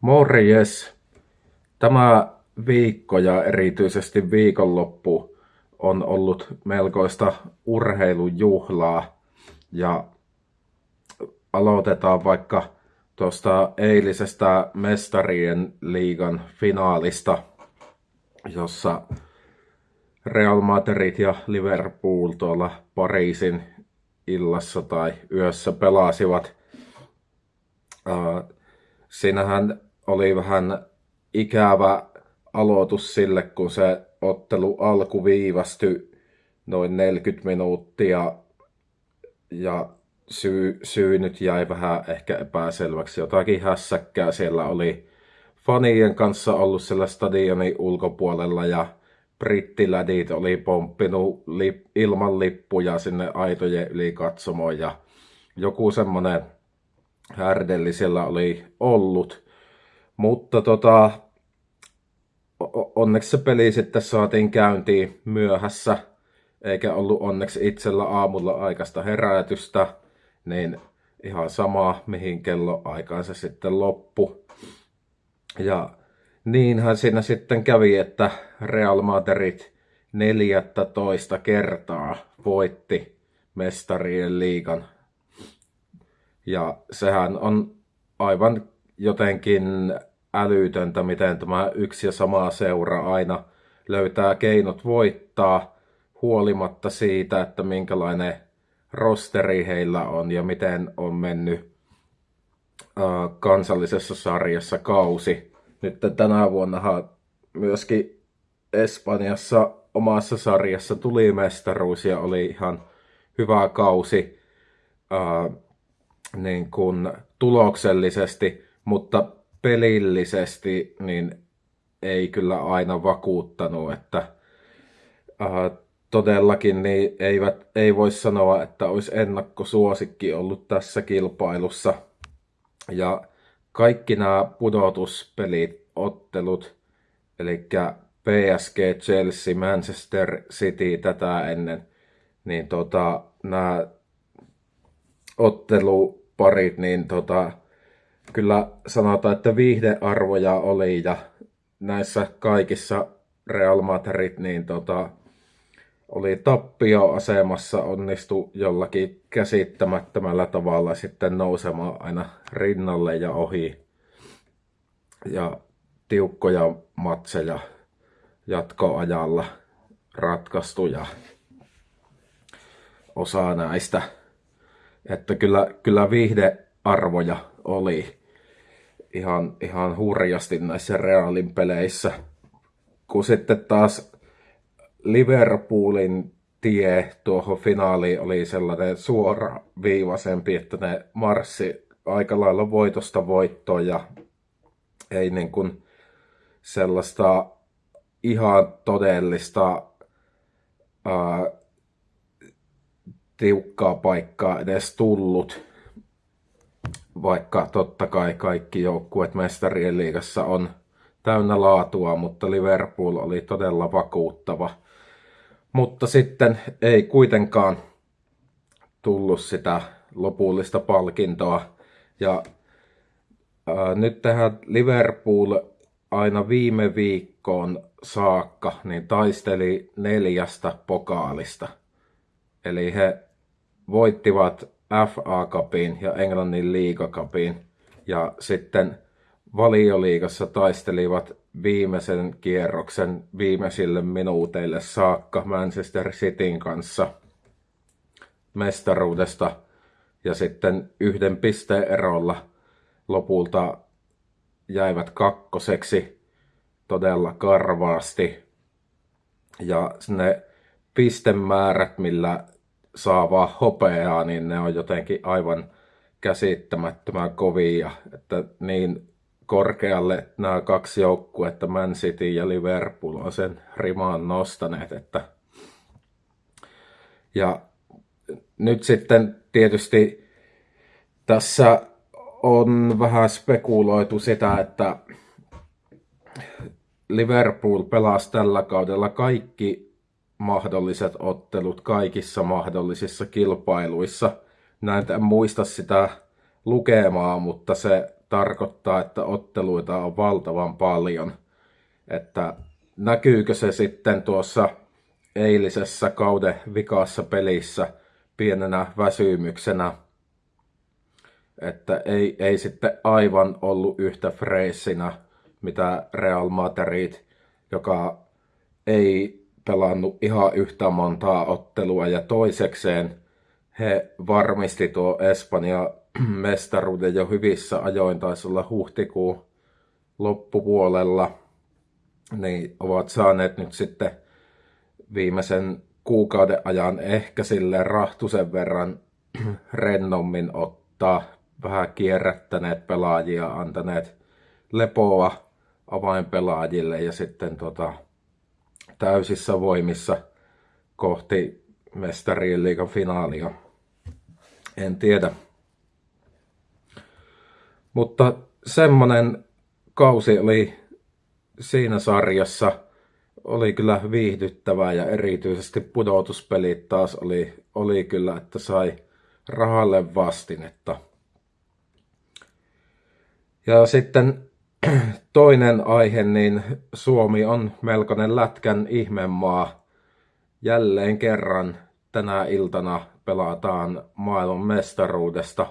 Morjes! Tämä viikko ja erityisesti viikonloppu on ollut melkoista urheilujuhlaa ja aloitetaan vaikka tuosta eilisestä mestarien liigan finaalista, jossa Real Madrid ja Liverpool tuolla Pariisin illassa tai yössä pelasivat. Siinähän oli vähän ikävä aloitus sille, kun se ottelu alku viivästyi noin 40 minuuttia ja syy, syy nyt jäi vähän ehkä epäselväksi. Jotakin hässäkkää siellä oli fanien kanssa ollut siellä stadionin ulkopuolella ja brittilädit oli pomppinut lip, ilman lippuja sinne aitojen yli katsomoon ja joku semmonen härdelli siellä oli ollut. Mutta tota, onneksi se peli sitten saatiin käyntiin myöhässä, eikä ollut onneksi itsellä aamulla aikaista herätystä, niin ihan sama mihin kello aikaan se sitten loppu. Ja niinhän siinä sitten kävi, että Real Madrid 14 kertaa voitti mestarien liigan. Ja sehän on aivan jotenkin älytöntä, miten tämä yksi ja sama seura aina löytää keinot voittaa huolimatta siitä, että minkälainen rosteri heillä on ja miten on mennyt kansallisessa sarjassa kausi. Nyt tänä vuonna myöskin Espanjassa omassa sarjassa tuli mestaruus ja oli ihan hyvä kausi niin kuin tuloksellisesti, mutta pelillisesti niin ei kyllä aina vakuuttanut, että ää, todellakin niin eivät, ei voi sanoa, että olisi ennakkosuosikki ollut tässä kilpailussa. Ja kaikki nämä pudotuspelit, ottelut, eli PSG, Chelsea, Manchester City tätä ennen, niin tota, nämä otteluparit, niin tota, kyllä sanotaan, että viihdearvoja oli ja näissä kaikissa Real Madrid, niin tota, oli tappioasemassa, onnistu jollakin käsittämättömällä tavalla sitten nousemaan aina rinnalle ja ohi. Ja tiukkoja matseja jatkoajalla ratkaistu ja osa näistä. Että kyllä, kyllä viihdearvoja oli ihan, ihan hurjasti näissä Realin peleissä. Kun sitten taas Liverpoolin tie tuohon finaaliin oli sellainen suora viivaisempi, että ne marssi aika lailla voitosta voittoon ja ei niin kuin sellaista ihan todellista ää, tiukkaa paikkaa edes tullut, vaikka totta kai kaikki joukkueet mestarien liigassa on täynnä laatua, mutta Liverpool oli todella vakuuttava – mutta sitten ei kuitenkaan tullut sitä lopullista palkintoa. Ja ää, nyt tähän Liverpool aina viime viikkoon saakka niin taisteli neljästä pokaalista. Eli he voittivat FA Cupin ja Englannin liigakapin ja sitten valioliigassa taistelivat viimeisen kierroksen viimeisille minuuteille saakka Manchester Cityn kanssa mestaruudesta ja sitten yhden pisteen erolla lopulta jäivät kakkoseksi todella karvaasti. Ja ne pistemäärät, millä saa vaan hopeaa, niin ne on jotenkin aivan käsittämättömän kovia. Että niin korkealle nämä kaksi joukkuetta, Man City ja Liverpool, on sen rimaan nostaneet. Että... Ja nyt sitten tietysti tässä on vähän spekuloitu sitä, että Liverpool pelasi tällä kaudella kaikki mahdolliset ottelut kaikissa mahdollisissa kilpailuissa. Näin en muista sitä lukemaa, mutta se tarkoittaa, että otteluita on valtavan paljon. Että näkyykö se sitten tuossa eilisessä kauden vikassa pelissä pienenä väsymyksenä, että ei, ei sitten aivan ollut yhtä freessinä, mitä Real Madrid, joka ei pelannut ihan yhtä montaa ottelua ja toisekseen he varmisti tuo Espanja mestaruuden jo hyvissä ajoin, taisi olla huhtikuun loppupuolella, niin ovat saaneet nyt sitten viimeisen kuukauden ajan ehkä sille rahtusen verran rennommin ottaa, vähän kierrättäneet pelaajia, antaneet lepoa avainpelaajille ja sitten tota, täysissä voimissa kohti mestarien liigan finaalia. En tiedä. Mutta semmonen kausi oli siinä sarjassa oli kyllä viihdyttävää ja erityisesti pudotuspelit taas oli, oli kyllä, että sai rahalle vastinetta. Ja sitten toinen aihe, niin Suomi on melkoinen lätkän ihmemaa. Jälleen kerran tänä iltana pelataan maailman mestaruudesta.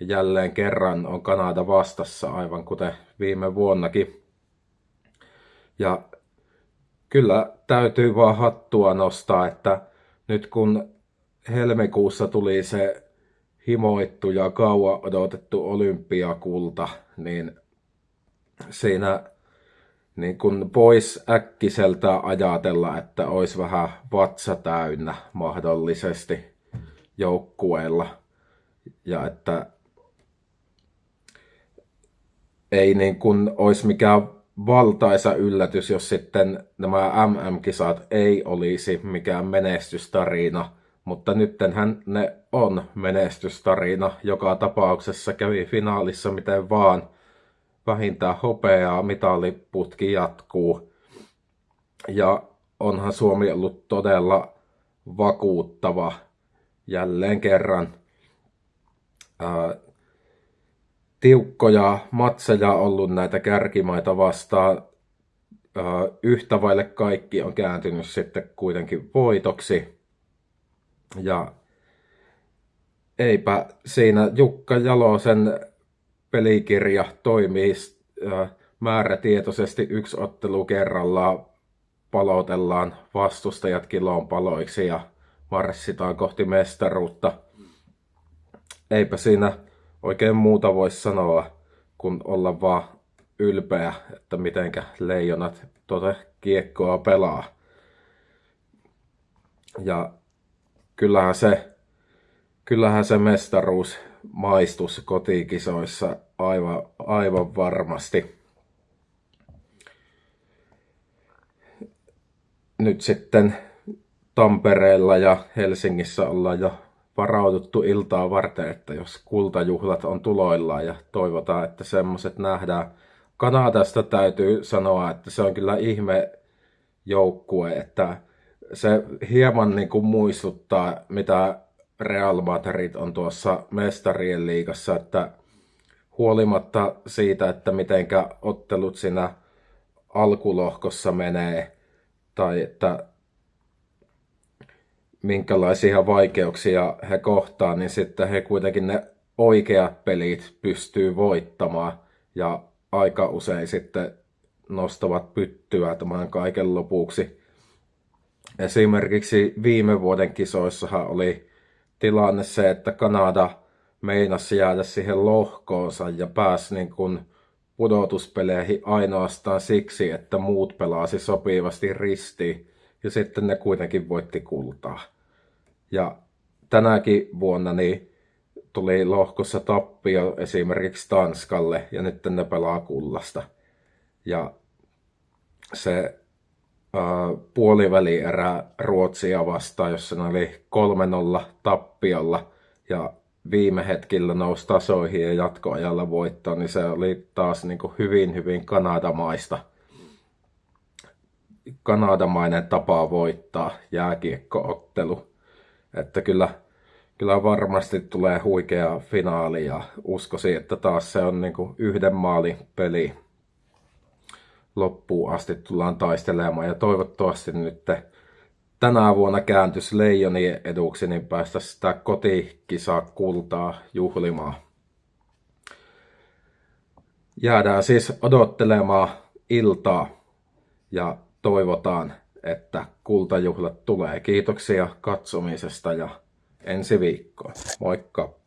Ja jälleen kerran on Kanada vastassa, aivan kuten viime vuonnakin. Ja kyllä täytyy vaan hattua nostaa, että nyt kun helmikuussa tuli se himoittu ja kauan odotettu olympiakulta, niin siinä niin kun pois äkkiseltä ajatella, että olisi vähän vatsa täynnä mahdollisesti joukkueella. Ja että ei niin kun olisi mikään valtaisa yllätys, jos sitten nämä MM-kisat ei olisi mikään menestystarina, mutta nyttenhän ne on menestystarina. Joka tapauksessa kävi finaalissa miten vaan. Vähintään hopeaa, mitaliputki jatkuu. Ja onhan Suomi ollut todella vakuuttava jälleen kerran. Ää, tiukkoja matseja ollut näitä kärkimaita vastaan. Yhtä vaille kaikki on kääntynyt sitten kuitenkin voitoksi. Ja eipä siinä Jukka Jalosen pelikirja toimii määrätietoisesti yksi ottelu kerrallaan palotellaan vastustajat kiloon paloiksi ja marssitaan kohti mestaruutta. Eipä siinä oikein muuta voi sanoa, kun olla vaan ylpeä, että mitenkä leijonat tuota kiekkoa pelaa. Ja kyllähän se, kyllähän se mestaruus maistus kotikisoissa aivan, aivan varmasti. Nyt sitten Tampereella ja Helsingissä ollaan jo varauduttu iltaa varten, että jos kultajuhlat on tuloillaan ja toivotaan, että semmoset nähdään. Kanadasta täytyy sanoa, että se on kyllä ihme joukkue, että se hieman niin kuin muistuttaa, mitä Real Madrid on tuossa mestarien liigassa, että huolimatta siitä, että mitenkä ottelut siinä alkulohkossa menee, tai että minkälaisia vaikeuksia he kohtaa, niin sitten he kuitenkin ne oikeat pelit pystyy voittamaan ja aika usein sitten nostavat pyttyä tämän kaiken lopuksi. Esimerkiksi viime vuoden kisoissahan oli tilanne se, että Kanada meinasi jäädä siihen lohkoonsa ja pääsi niin kuin pudotuspeleihin ainoastaan siksi, että muut pelasi sopivasti ristiin ja sitten ne kuitenkin voitti kultaa. Ja tänäkin vuonna niin tuli lohkossa tappio esimerkiksi Tanskalle ja nyt ne pelaa kullasta. Ja se äh, puoliväli erää Ruotsia vastaan, jossa ne oli 3-0 tappiolla ja viime hetkillä nousi tasoihin ja jatkoajalla voittoa, niin se oli taas niin kuin hyvin, hyvin kanadamaista kanadamainen tapa voittaa jääkiekkoottelu. Että kyllä, kyllä varmasti tulee huikea finaali ja uskoisin, että taas se on niin kuin yhden maalin peli loppuun asti tullaan taistelemaan ja toivottavasti nyt tänä vuonna kääntys Leijonien eduksi, niin päästä sitä kotikisaa kultaa juhlimaan. Jäädään siis odottelemaan iltaa ja toivotaan, että kultajuhlat tulee. Kiitoksia katsomisesta ja ensi viikkoon. Moikka!